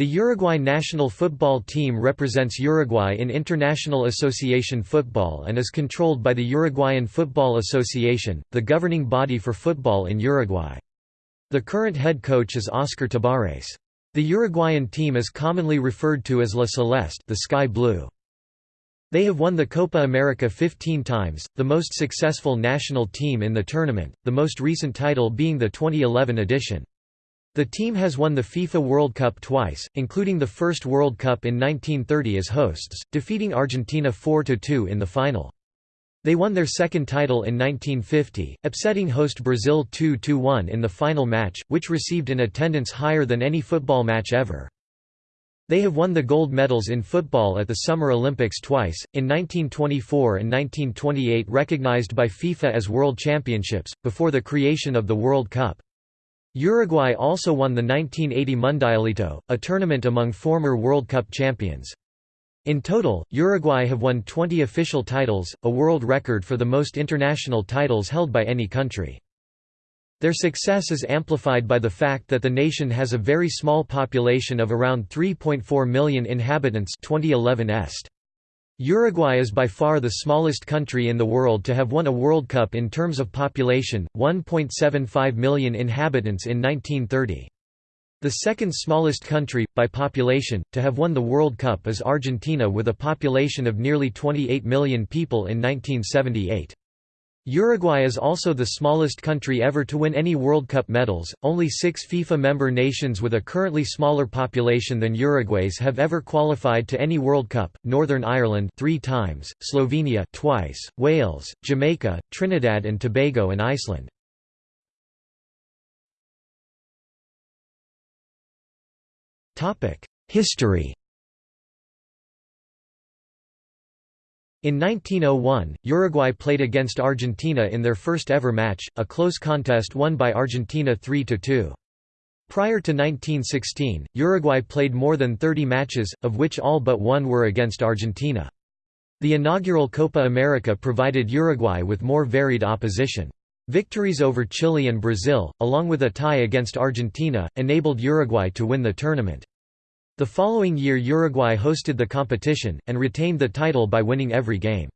The Uruguay national football team represents Uruguay in International Association football and is controlled by the Uruguayan Football Association, the governing body for football in Uruguay. The current head coach is Oscar Tabarez. The Uruguayan team is commonly referred to as La Celeste the Sky Blue. They have won the Copa America 15 times, the most successful national team in the tournament, the most recent title being the 2011 edition. The team has won the FIFA World Cup twice, including the first World Cup in 1930 as hosts, defeating Argentina 4–2 in the final. They won their second title in 1950, upsetting host Brazil 2–1 in the final match, which received an attendance higher than any football match ever. They have won the gold medals in football at the Summer Olympics twice, in 1924 and 1928 recognized by FIFA as World Championships, before the creation of the World Cup. Uruguay also won the 1980 Mundialito, a tournament among former World Cup champions. In total, Uruguay have won 20 official titles, a world record for the most international titles held by any country. Their success is amplified by the fact that the nation has a very small population of around 3.4 million inhabitants 2011 est. Uruguay is by far the smallest country in the world to have won a World Cup in terms of population, 1.75 million inhabitants in 1930. The second smallest country, by population, to have won the World Cup is Argentina with a population of nearly 28 million people in 1978. Uruguay is also the smallest country ever to win any World Cup medals. Only six FIFA member nations with a currently smaller population than Uruguay's have ever qualified to any World Cup: Northern Ireland three times, Slovenia twice, Wales, Jamaica, Trinidad and Tobago, and Iceland. Topic: History. In 1901, Uruguay played against Argentina in their first ever match, a close contest won by Argentina 3–2. Prior to 1916, Uruguay played more than 30 matches, of which all but one were against Argentina. The inaugural Copa America provided Uruguay with more varied opposition. Victories over Chile and Brazil, along with a tie against Argentina, enabled Uruguay to win the tournament. The following year Uruguay hosted the competition, and retained the title by winning every game.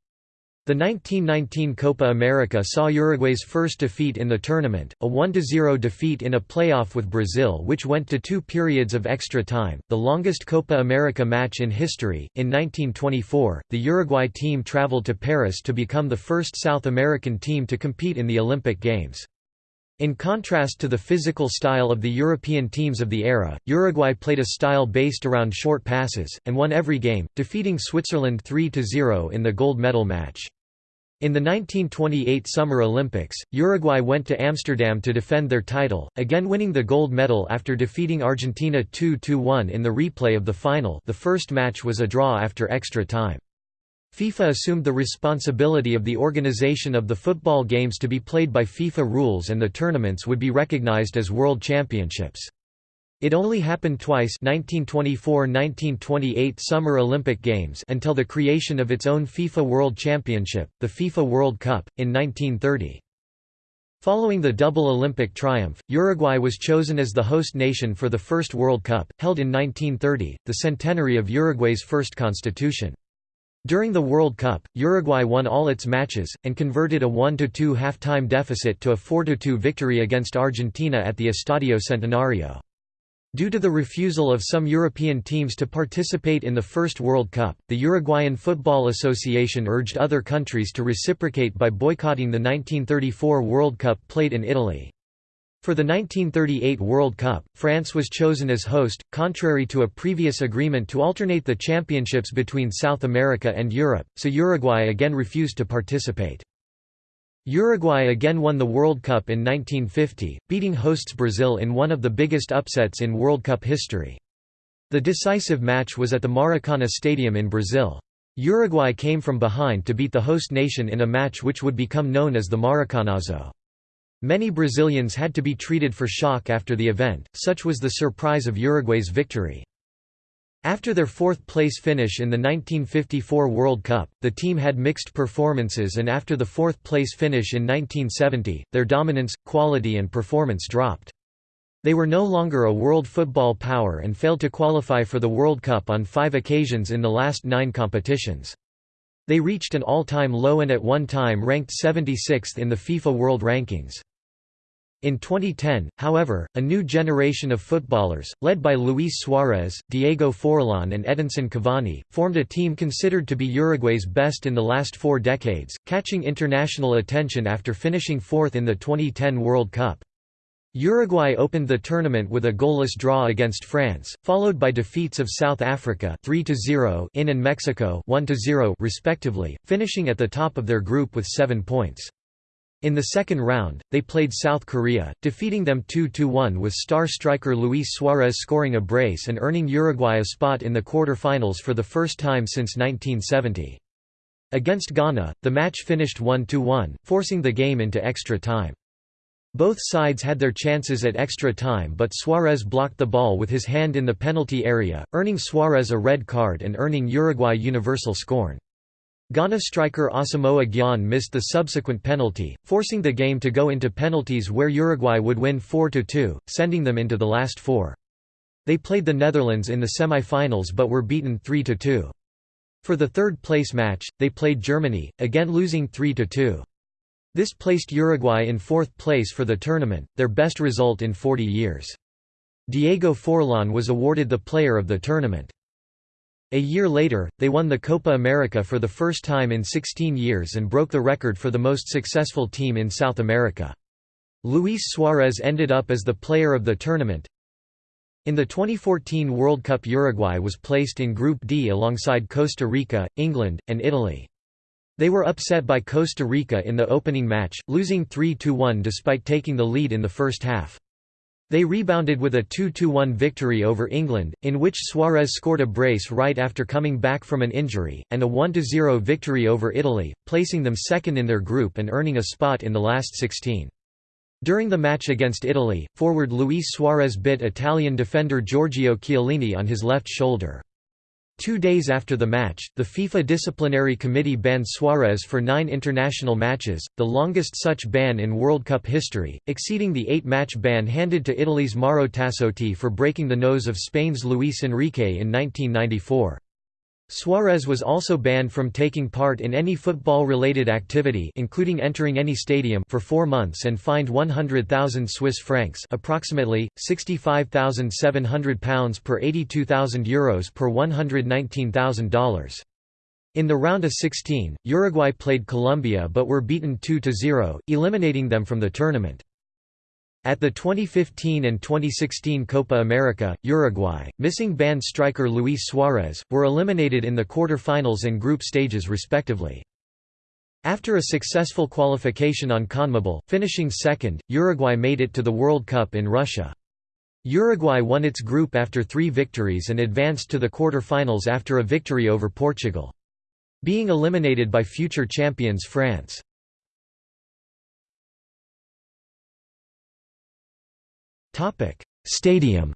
The 1919 Copa America saw Uruguay's first defeat in the tournament, a 1–0 defeat in a playoff with Brazil which went to two periods of extra time, the longest Copa America match in history. In 1924, the Uruguay team traveled to Paris to become the first South American team to compete in the Olympic Games. In contrast to the physical style of the European teams of the era, Uruguay played a style based around short passes, and won every game, defeating Switzerland 3–0 in the gold medal match. In the 1928 Summer Olympics, Uruguay went to Amsterdam to defend their title, again winning the gold medal after defeating Argentina 2–1 in the replay of the final the first match was a draw after extra time. FIFA assumed the responsibility of the organization of the football games to be played by FIFA rules and the tournaments would be recognized as World Championships. It only happened twice 1924–1928 Summer Olympic Games until the creation of its own FIFA World Championship, the FIFA World Cup, in 1930. Following the double Olympic triumph, Uruguay was chosen as the host nation for the first World Cup, held in 1930, the centenary of Uruguay's first constitution. During the World Cup, Uruguay won all its matches, and converted a 1–2 half-time deficit to a 4–2 victory against Argentina at the Estadio Centenario. Due to the refusal of some European teams to participate in the first World Cup, the Uruguayan Football Association urged other countries to reciprocate by boycotting the 1934 World Cup played in Italy. For the 1938 World Cup, France was chosen as host, contrary to a previous agreement to alternate the championships between South America and Europe, so Uruguay again refused to participate. Uruguay again won the World Cup in 1950, beating hosts Brazil in one of the biggest upsets in World Cup history. The decisive match was at the Maracana Stadium in Brazil. Uruguay came from behind to beat the host nation in a match which would become known as the Maracanazo. Many Brazilians had to be treated for shock after the event, such was the surprise of Uruguay's victory. After their fourth-place finish in the 1954 World Cup, the team had mixed performances and after the fourth-place finish in 1970, their dominance, quality and performance dropped. They were no longer a world football power and failed to qualify for the World Cup on five occasions in the last nine competitions. They reached an all-time low and at one time ranked 76th in the FIFA World Rankings. In 2010, however, a new generation of footballers, led by Luis Suarez, Diego Forlán and Edinson Cavani, formed a team considered to be Uruguay's best in the last four decades, catching international attention after finishing fourth in the 2010 World Cup. Uruguay opened the tournament with a goalless draw against France, followed by defeats of South Africa 3-0 in and Mexico 1-0 respectively, finishing at the top of their group with 7 points. In the second round, they played South Korea, defeating them 2–1 with star striker Luis Suarez scoring a brace and earning Uruguay a spot in the quarter-finals for the first time since 1970. Against Ghana, the match finished 1–1, forcing the game into extra time. Both sides had their chances at extra time but Suarez blocked the ball with his hand in the penalty area, earning Suarez a red card and earning Uruguay universal scorn. Ghana striker Asamoah Gyan missed the subsequent penalty, forcing the game to go into penalties where Uruguay would win 4–2, sending them into the last four. They played the Netherlands in the semi-finals but were beaten 3–2. For the third-place match, they played Germany, again losing 3–2. This placed Uruguay in fourth place for the tournament, their best result in 40 years. Diego Forlán was awarded the player of the tournament. A year later, they won the Copa America for the first time in 16 years and broke the record for the most successful team in South America. Luis Suarez ended up as the player of the tournament. In the 2014 World Cup Uruguay was placed in Group D alongside Costa Rica, England, and Italy. They were upset by Costa Rica in the opening match, losing 3–1 despite taking the lead in the first half. They rebounded with a 2–1 victory over England, in which Suarez scored a brace right after coming back from an injury, and a 1–0 victory over Italy, placing them second in their group and earning a spot in the last 16. During the match against Italy, forward Luis Suarez bit Italian defender Giorgio Chiellini on his left shoulder. Two days after the match, the FIFA Disciplinary Committee banned Suarez for nine international matches, the longest such ban in World Cup history, exceeding the eight-match ban handed to Italy's Mauro Tassotti for breaking the nose of Spain's Luis Enrique in 1994. Suarez was also banned from taking part in any football-related activity including entering any stadium for four months and fined 100,000 Swiss francs approximately, £65,700 per €82,000 Euros per $119,000. In the round of 16, Uruguay played Colombia but were beaten 2–0, eliminating them from the tournament. At the 2015 and 2016 Copa America, Uruguay, missing banned striker Luis Suarez, were eliminated in the quarter-finals and group stages respectively. After a successful qualification on CONMEBOL, finishing second, Uruguay made it to the World Cup in Russia. Uruguay won its group after three victories and advanced to the quarter-finals after a victory over Portugal. Being eliminated by future champions France. Stadium.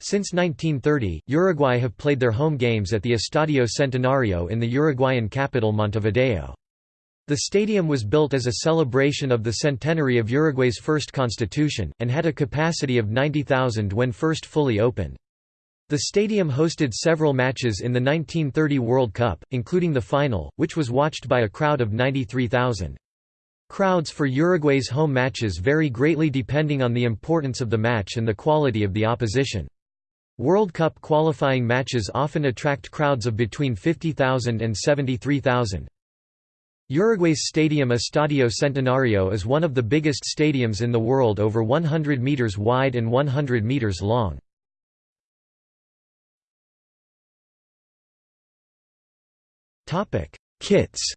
Since 1930, Uruguay have played their home games at the Estadio Centenario in the Uruguayan capital Montevideo. The stadium was built as a celebration of the centenary of Uruguay's first constitution, and had a capacity of 90,000 when first fully opened. The stadium hosted several matches in the 1930 World Cup, including the final, which was watched by a crowd of 93,000. Crowds for Uruguay's home matches vary greatly depending on the importance of the match and the quality of the opposition. World Cup qualifying matches often attract crowds of between 50,000 and 73,000. Uruguay's stadium Estadio Centenario is one of the biggest stadiums in the world over 100 meters wide and 100 meters long. Kits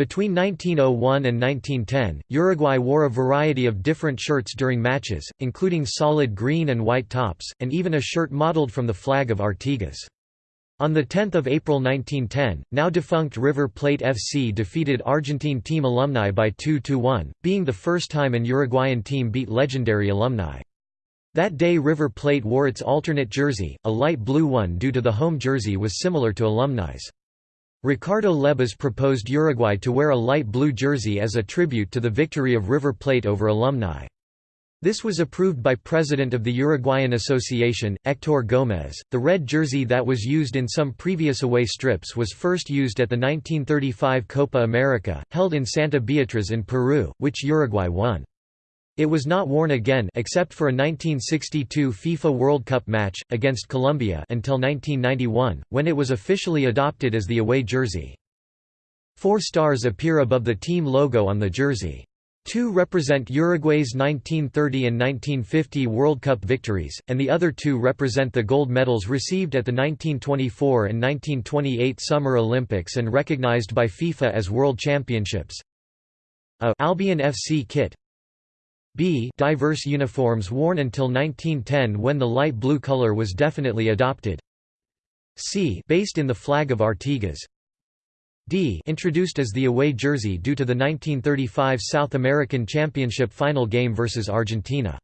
Between 1901 and 1910, Uruguay wore a variety of different shirts during matches, including solid green and white tops, and even a shirt modeled from the flag of Artigas. On 10 April 1910, now defunct River Plate FC defeated Argentine team alumni by 2–1, being the first time an Uruguayan team beat legendary alumni. That day River Plate wore its alternate jersey, a light blue one due to the home jersey was similar to alumni's. Ricardo Lebas proposed Uruguay to wear a light blue jersey as a tribute to the victory of River Plate over alumni. This was approved by President of the Uruguayan Association, Héctor Gómez. The red jersey that was used in some previous away strips was first used at the 1935 Copa America, held in Santa Beatriz in Peru, which Uruguay won. It was not worn again except for a 1962 FIFA World Cup match, against Colombia until 1991, when it was officially adopted as the away jersey. Four stars appear above the team logo on the jersey. Two represent Uruguay's 1930 and 1950 World Cup victories, and the other two represent the gold medals received at the 1924 and 1928 Summer Olympics and recognized by FIFA as World Championships. A Albion FC kit B. Diverse uniforms worn until 1910 when the light blue color was definitely adopted. C. Based in the flag of Artigas. D. Introduced as the away jersey due to the 1935 South American Championship final game versus Argentina.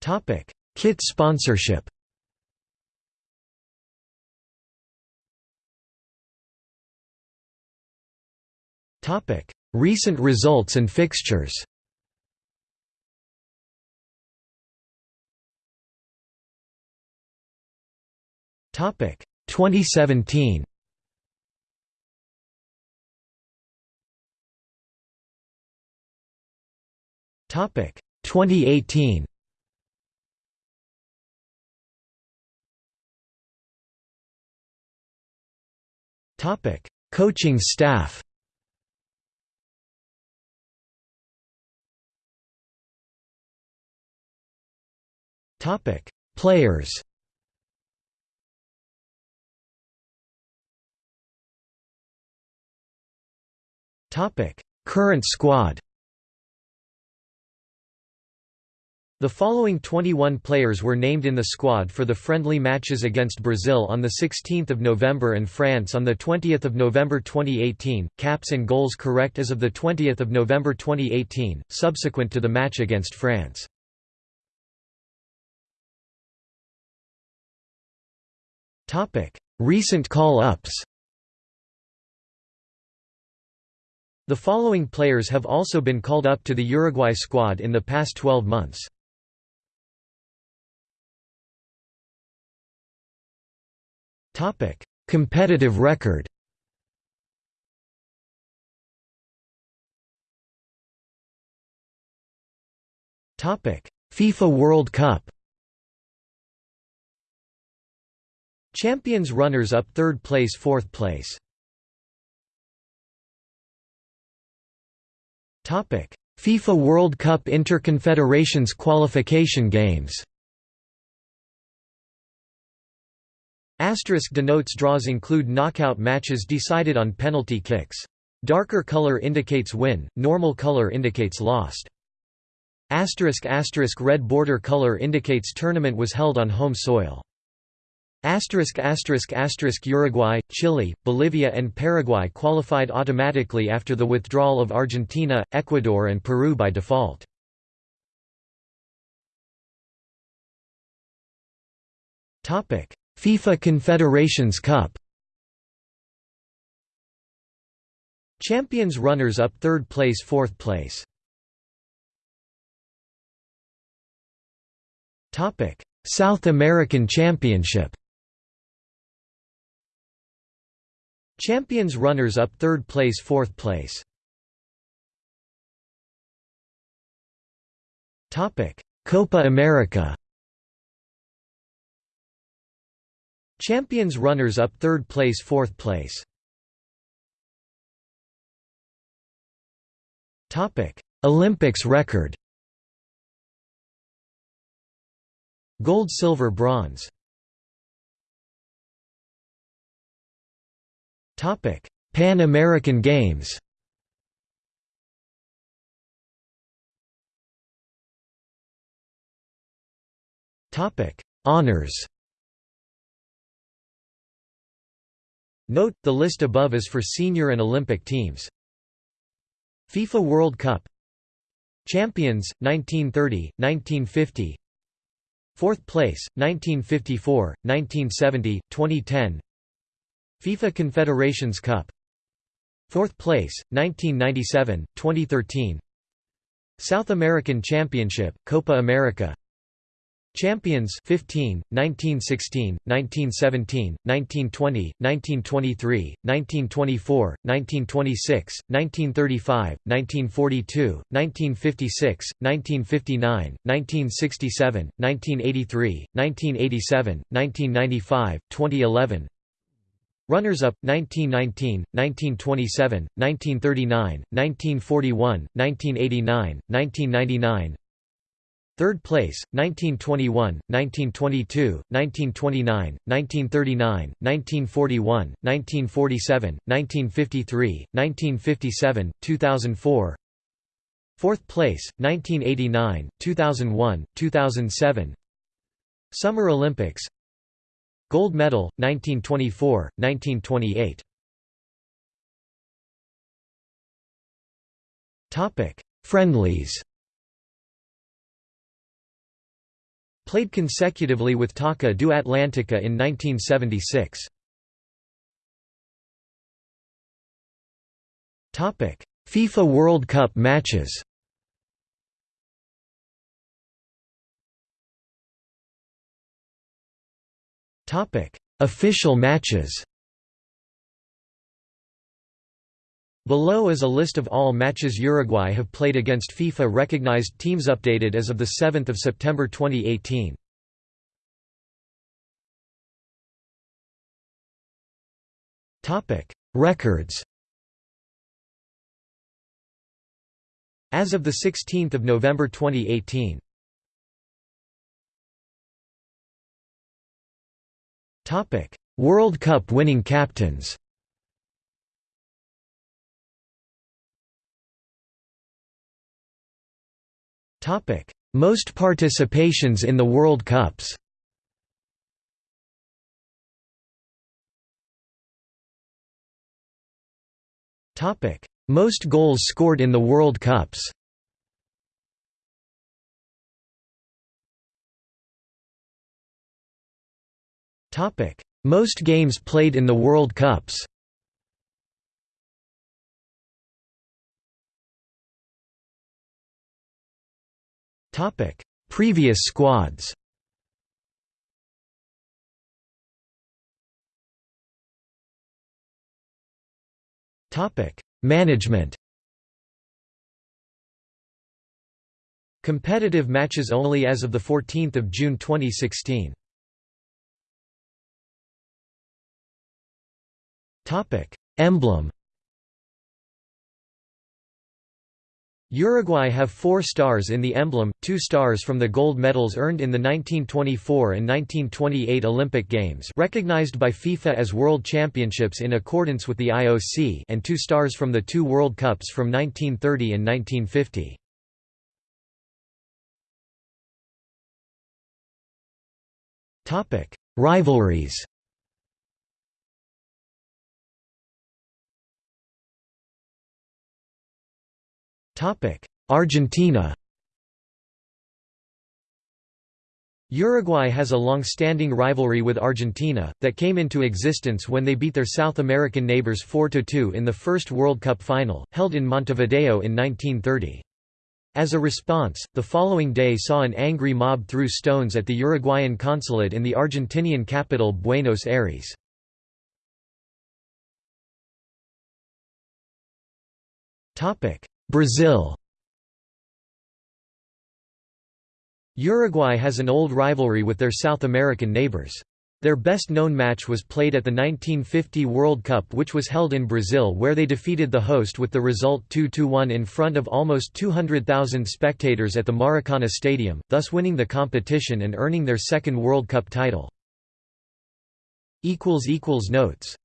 Topic: Kit sponsorship. Topic: Recent results and fixtures. Topic 2017. Topic 2018. Topic Coaching staff. Topic Players. Topic: Current squad. The following 21 players were named in the squad for the friendly matches against Brazil on 16 November and France on 20 November 2018, caps and goals correct as of 20 November 2018, subsequent to the match against France. Recent call-ups. The following players have also been called up to the Uruguay squad in the past 12 months. Competitive record. FIFA World Cup Champions runners-up third place fourth place FIFA World Cup Interconfederations qualification games Asterisk denotes draws include knockout matches decided on penalty kicks. Darker color indicates win, normal color indicates lost. Asterisk asterisk red border color indicates tournament was held on home soil. Asterisk asterisk asterisk Uruguay, Chile, Bolivia and Paraguay qualified automatically after the withdrawal of Argentina, Ecuador and Peru by default. FIFA Confederations Cup. Champions runners up 3rd place 4th place. Topic: South American Championship. Champions runners-up third place fourth place. Copa America. Champions runners-up third place fourth place. Olympics record. Gold silver bronze Pan American Games. Honors. Note, the list above is for senior and Olympic teams. FIFA World Cup. Champions, 1930, 1950 Fourth place, 1954, 1970, 2010 FIFA Confederations Cup. Fourth place, 1997, 2013 South American Championship, Copa America. Champions 15, 1916, 1917, 1920, 1923, 1924, 1926, 1935, 1942, 1956, 1959, 1967, 1983, 1987, 1995, 2011 Runners-up 1919, 1927, 1939, 1941, 1989, 1999 Third place, 1921, 1922, 1929, 1939, 1941, 1947, 1953, 1957, 2004 Fourth place, 1989, 2001, 2007 Summer Olympics Gold medal, 1924, 1928 Friendlies. Played consecutively with Taça do Atlântico in 1976. FIFA World Cup matches Official matches Below is a list of all matches Uruguay have played against FIFA-recognized teams updated as of 7 September 2018. Records As of 16 November 2018 World Cup winning captains Topic: Most participations in the World Cups. Topic: Most goals scored in the World Cups. Topic: Most games played in the World Cups. Topic: Previous squads. Topic: Management. Competitive matches only as of the 14th of June 2016. Emblem. Uruguay have four stars in the emblem, two stars from the gold medals earned in the 1924 and 1928 Olympic Games recognized by FIFA as World Championships in accordance with the IOC and two stars from the two World Cups from 1930 and 1950. Rivalries Argentina Uruguay has a long-standing rivalry with Argentina, that came into existence when they beat their South American neighbors 4–2 in the first World Cup final, held in Montevideo in 1930. As a response, the following day saw an angry mob throw stones at the Uruguayan consulate in the Argentinian capital Buenos Aires. Brazil Uruguay has an old rivalry with their South American neighbors. Their best-known match was played at the 1950 World Cup which was held in Brazil where they defeated the host with the result 2–1 in front of almost 200,000 spectators at the Maracana Stadium, thus winning the competition and earning their second World Cup title. Notes